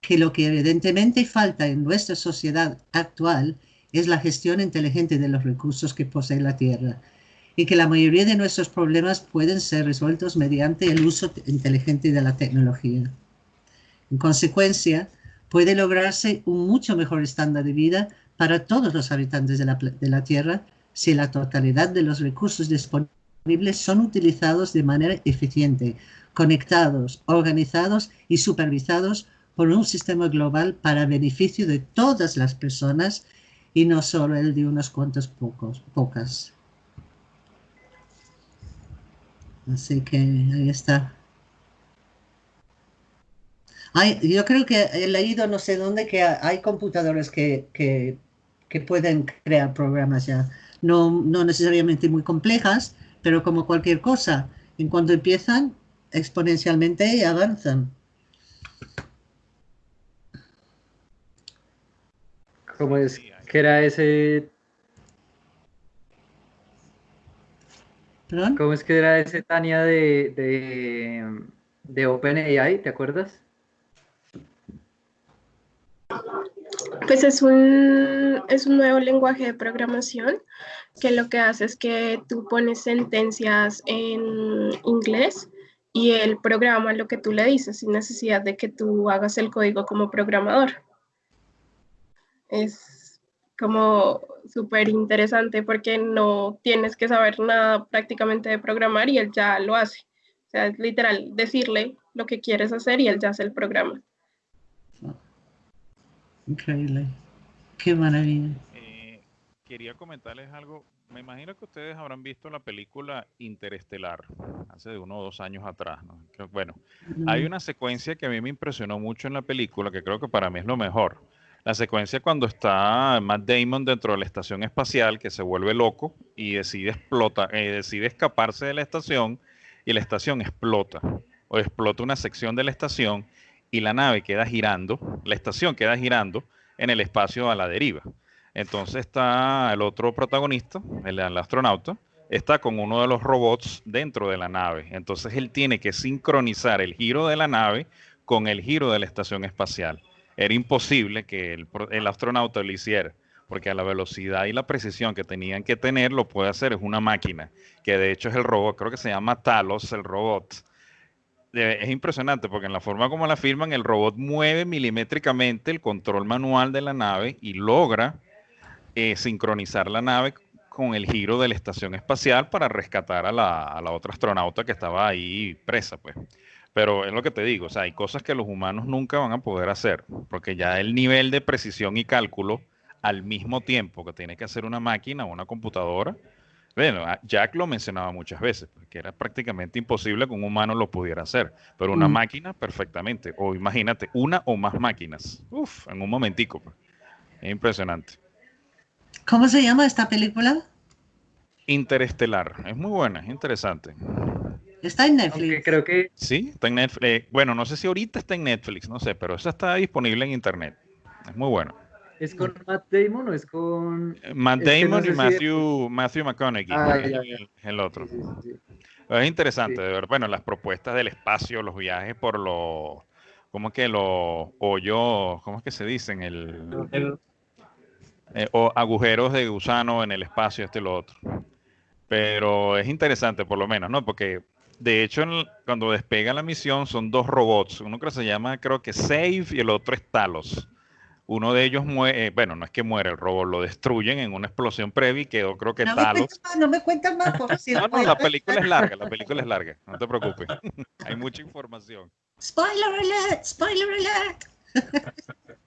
que lo que evidentemente falta en nuestra sociedad actual es la gestión inteligente de los recursos que posee la Tierra y que la mayoría de nuestros problemas pueden ser resueltos mediante el uso inteligente de la tecnología. En consecuencia, puede lograrse un mucho mejor estándar de vida para todos los habitantes de la, de la Tierra si la totalidad de los recursos disponibles son utilizados de manera eficiente, conectados, organizados y supervisados por un sistema global para beneficio de todas las personas y no solo el de unos cuantos pocos, pocas. Así que ahí está. yo creo que he leído no sé dónde que hay computadores que, que, pueden crear programas ya. No, no, necesariamente muy complejas, pero como cualquier cosa, en cuanto empiezan, exponencialmente avanzan. ¿Cómo es que era ese ¿Cómo es que era ese Tania de, de, de OpenAI? ¿Te acuerdas? Pues es un, es un nuevo lenguaje de programación que lo que hace es que tú pones sentencias en inglés y el programa lo que tú le dices sin necesidad de que tú hagas el código como programador. Es como súper interesante porque no tienes que saber nada prácticamente de programar y él ya lo hace. O sea, es literal decirle lo que quieres hacer y él ya hace el programa. Increíble. Qué maravilla. Eh, quería comentarles algo. Me imagino que ustedes habrán visto la película Interestelar hace de uno o dos años atrás. Bueno, hay una secuencia que a mí me impresionó mucho en la película, que creo que para mí es lo mejor. La secuencia cuando está Matt Damon dentro de la estación espacial, que se vuelve loco y decide, explota, eh, decide escaparse de la estación y la estación explota o explota una sección de la estación y la nave queda girando, la estación queda girando en el espacio a la deriva. Entonces está el otro protagonista, el, astronauta, está con uno de los robots dentro de la nave. Entonces él tiene que sincronizar el giro de la nave con el giro de la estación espacial. Era imposible que el, astronauta lo hiciera, porque a la velocidad y la precisión que tenían que tener lo puede hacer es una máquina, que de hecho es el robot, creo que se llama Talos, el robot es impresionante porque en la forma como la firman, el robot mueve milimétricamente el control manual de la nave y logra eh, sincronizar la nave con el giro de la estación espacial para rescatar a la, otra astronauta que estaba ahí presa, pues. Pero es lo que te digo, o sea, hay cosas que los humanos nunca van a poder hacer, porque ya el nivel de precisión y cálculo al mismo tiempo que tiene que hacer una máquina o una computadora, bueno, Jack lo mencionaba muchas veces, que era prácticamente imposible que un humano lo pudiera hacer, pero una mm. máquina perfectamente. O imagínate, una o más máquinas. Uf, en un momentico. Pues. Es impresionante. ¿Cómo se llama esta película? Interestelar. Es muy buena, es interesante. Está en Netflix. creo que... Sí, está en Netflix. Eh, bueno, no sé si ahorita está en Netflix, no sé, pero esa está disponible en Internet. Es muy bueno. ¿Es con Matt Damon o es con...? Eh, Matt Damon y Matthew, Matthew McConaughey, ah, El, otro. es interesante, de ver, bueno, las propuestas del espacio, los viajes por los, ¿cómo que los hoyos, cómo es que se dicen? El, eh, o agujeros de gusano en el espacio, este y lo otro. Pero es interesante por lo menos, ¿no? Porque de hecho, cuando despega la misión son dos robots, uno que se llama creo que Save y el otro es Talos uno de ellos muere, eh, bueno, no es que muere el robot, lo destruyen en una explosión previa y quedó creo que no Talos. no me cuentas más, por No, no, la película es larga, la película es larga, no te preocupes. Hay mucha información. Spoiler alert, spoiler alert.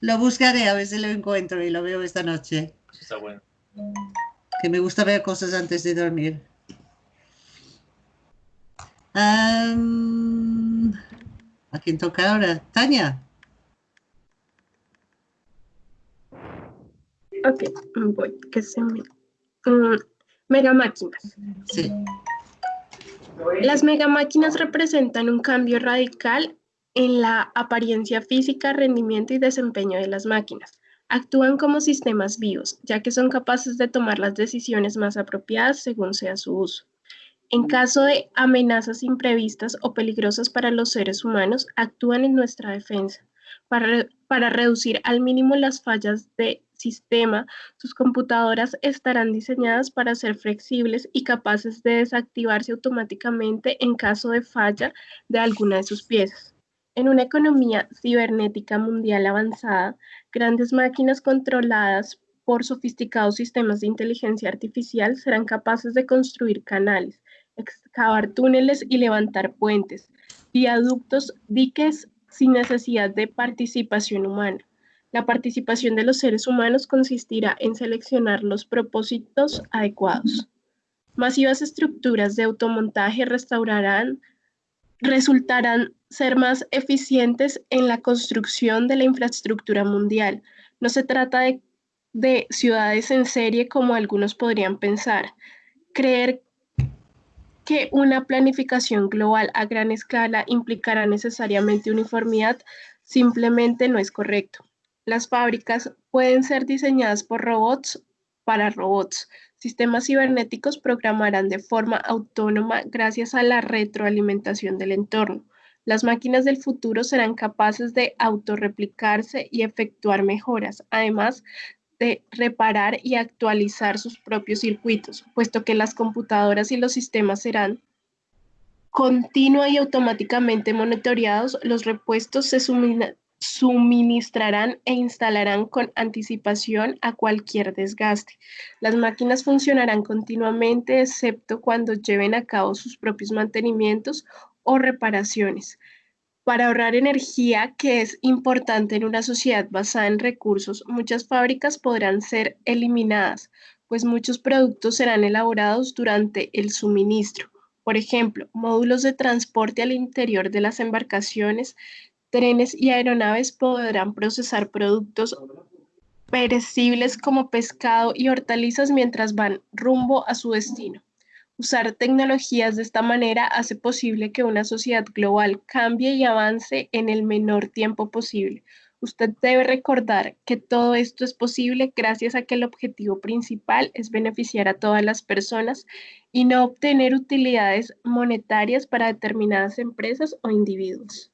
lo buscaré a ver si lo encuentro y lo veo esta noche. Está bueno. Que me gusta ver cosas antes de dormir. ¿A quién toca ahora? Tania. Ok, voy, que se me... Mm, megamáquinas. Sí. Las megamáquinas representan un cambio radical en la apariencia física, rendimiento y desempeño de las máquinas. Actúan como sistemas vivos, ya que son capaces de tomar las decisiones más apropiadas según sea su uso. En caso de amenazas imprevistas o peligrosas para los seres humanos, actúan en nuestra defensa para, para reducir al mínimo las fallas de sistema, sus computadoras estarán diseñadas para ser flexibles y capaces de desactivarse automáticamente en caso de falla de alguna de sus piezas. En una economía cibernética mundial avanzada, grandes máquinas controladas por sofisticados sistemas de inteligencia artificial serán capaces de construir canales, excavar túneles y levantar puentes, viaductos, diques sin necesidad de participación humana. La participación de los seres humanos consistirá en seleccionar los propósitos adecuados. Masivas estructuras de automontaje restaurarán, resultarán ser más eficientes en la construcción de la infraestructura mundial. No se trata de, de ciudades en serie como algunos podrían pensar. Creer que una planificación global a gran escala implicará necesariamente uniformidad simplemente no es correcto. Las fábricas pueden ser diseñadas por robots para robots. Sistemas cibernéticos programarán de forma autónoma gracias a la retroalimentación del entorno. Las máquinas del futuro serán capaces de autorreplicarse y efectuar mejoras, además de reparar y actualizar sus propios circuitos, puesto que las computadoras y los sistemas serán continua y automáticamente monitoreados, los repuestos se suministrarán e instalarán con anticipación a cualquier desgaste. Las máquinas funcionarán continuamente excepto cuando lleven a cabo sus propios mantenimientos o reparaciones. Para ahorrar energía, que es importante en una sociedad basada en recursos, muchas fábricas podrán ser eliminadas, pues muchos productos serán elaborados durante el suministro. Por ejemplo, módulos de transporte al interior de las embarcaciones, trenes y aeronaves podrán procesar productos perecibles como pescado y hortalizas mientras van rumbo a su destino. Usar tecnologías de esta manera hace posible que una sociedad global cambie y avance en el menor tiempo posible. Usted debe recordar que todo esto es posible gracias a que el objetivo principal es beneficiar a todas las personas y no obtener utilidades monetarias para determinadas empresas o individuos.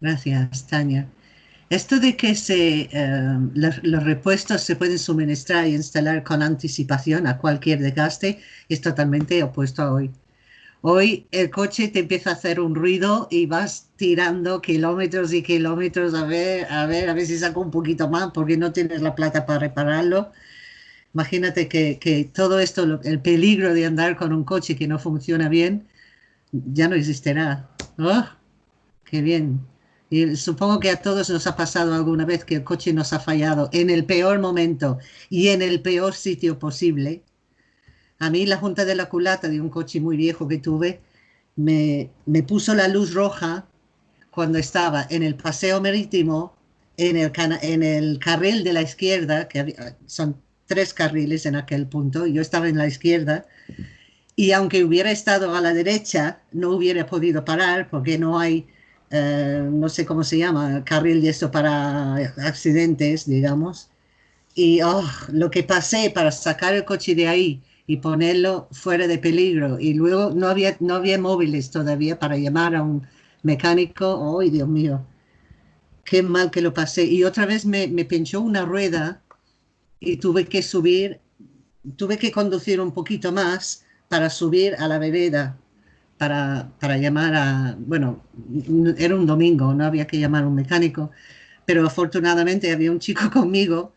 Gracias, Tania. Esto de que se, eh, los, repuestos se pueden suministrar e instalar con anticipación a cualquier desgaste es totalmente opuesto a hoy. Hoy el coche te empieza a hacer un ruido y vas tirando kilómetros y kilómetros a ver, a ver, a ver si saco un poquito más porque no tienes la plata para repararlo. Imagínate que, todo esto, el peligro de andar con un coche que no funciona bien, ya no existirá. ¡Oh! ¡Qué bien! Supongo que a todos nos ha pasado alguna vez que el coche nos ha fallado en el peor momento y en el peor sitio posible. A mí la junta de la culata de un coche muy viejo que tuve me, me puso la luz roja cuando estaba en el paseo marítimo, en el, en el carril de la izquierda, que son tres carriles en aquel punto, yo estaba en la izquierda, y aunque hubiera estado a la derecha, no hubiera podido parar porque no hay eh, no sé cómo se llama, carril de esto para accidentes, digamos. Y oh, lo que pasé para sacar el coche de ahí y ponerlo fuera de peligro. Y luego no había, no había móviles todavía para llamar a un mecánico. ¡Ay, Dios mío! Qué mal que lo pasé. Y otra vez me, me pinchó una rueda y tuve que subir, tuve que conducir un poquito más para subir a la vereda para, llamar a, bueno, era un domingo, no había que llamar a un mecánico, pero afortunadamente había un chico conmigo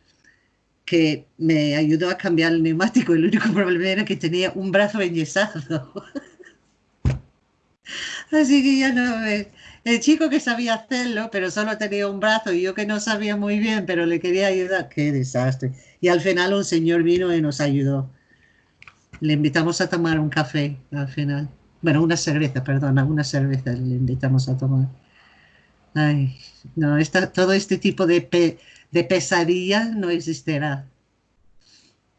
que me ayudó a cambiar el neumático. El único problema era que tenía un brazo enyesado. Así que ya no El chico que sabía hacerlo, pero solo tenía un brazo y yo que no sabía muy bien, pero le quería ayudar. Qué desastre. Y al final un señor vino y nos ayudó. Le invitamos a tomar un café al final. Bueno, una cerveza, perdona, una cerveza le invitamos a tomar. Ay, no, todo este tipo de, de pesadilla no existirá.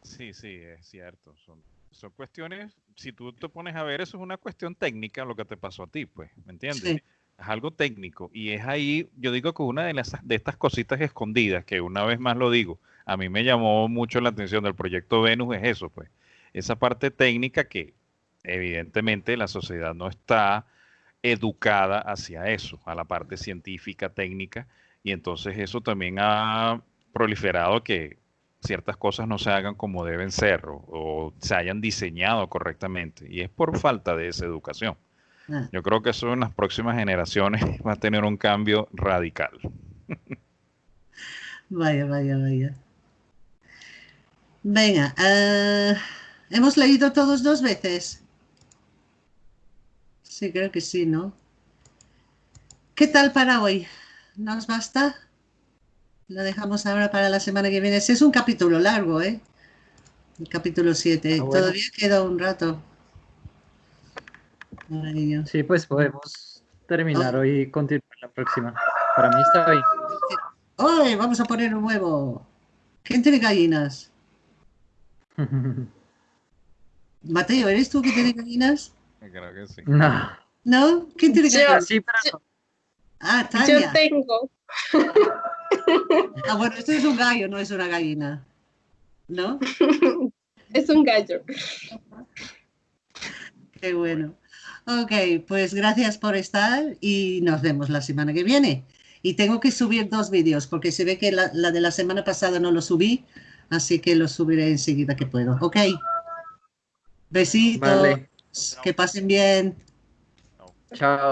Sí, sí, es cierto. Son, son cuestiones, si tú te pones a ver, eso es una cuestión técnica lo que te pasó a ti, pues, ¿me entiendes? Es algo técnico. Y es ahí, yo digo que una de, las, de estas cositas escondidas, que una vez más lo digo, a mí me llamó mucho la atención del proyecto Venus, es eso, pues. Esa parte técnica que evidentemente la sociedad no está educada hacia eso, a la parte científica, técnica, y entonces eso también ha proliferado que ciertas cosas no se hagan como deben ser o, se hayan diseñado correctamente, y es por falta de esa educación. Ah. Yo creo que eso en las próximas generaciones va a tener un cambio radical. Vaya, vaya, vaya. Venga, eh, hemos leído todos dos veces. Sí, creo que sí, ¿no? ¿Qué tal para hoy? ¿Nos basta? Lo dejamos ahora para la semana que viene. es un capítulo largo, ¿eh? El capítulo 7. Ah, Todavía queda un rato. Sí, pues podemos terminar oh. hoy y continuar la próxima. Para mí está bien. ¡Hoy! Vamos a poner un huevo. ¿Quién tiene gallinas? Mateo, ¿eres tú que tiene gallinas? Creo que sí. No. ¿No? ¿Quién tiene que yo, sí, pero... Ah, Tania. Yo tengo. Ah, bueno, esto es un gallo, no es una gallina. ¿No? es un gallo. Qué bueno. Ok, pues gracias por estar y nos vemos la semana que viene. Y tengo que subir dos vídeos porque se ve que la, la de la semana pasada no lo subí, así que lo subiré enseguida que puedo. Ok. Besitos. Vale. Que pasen bien. Chao.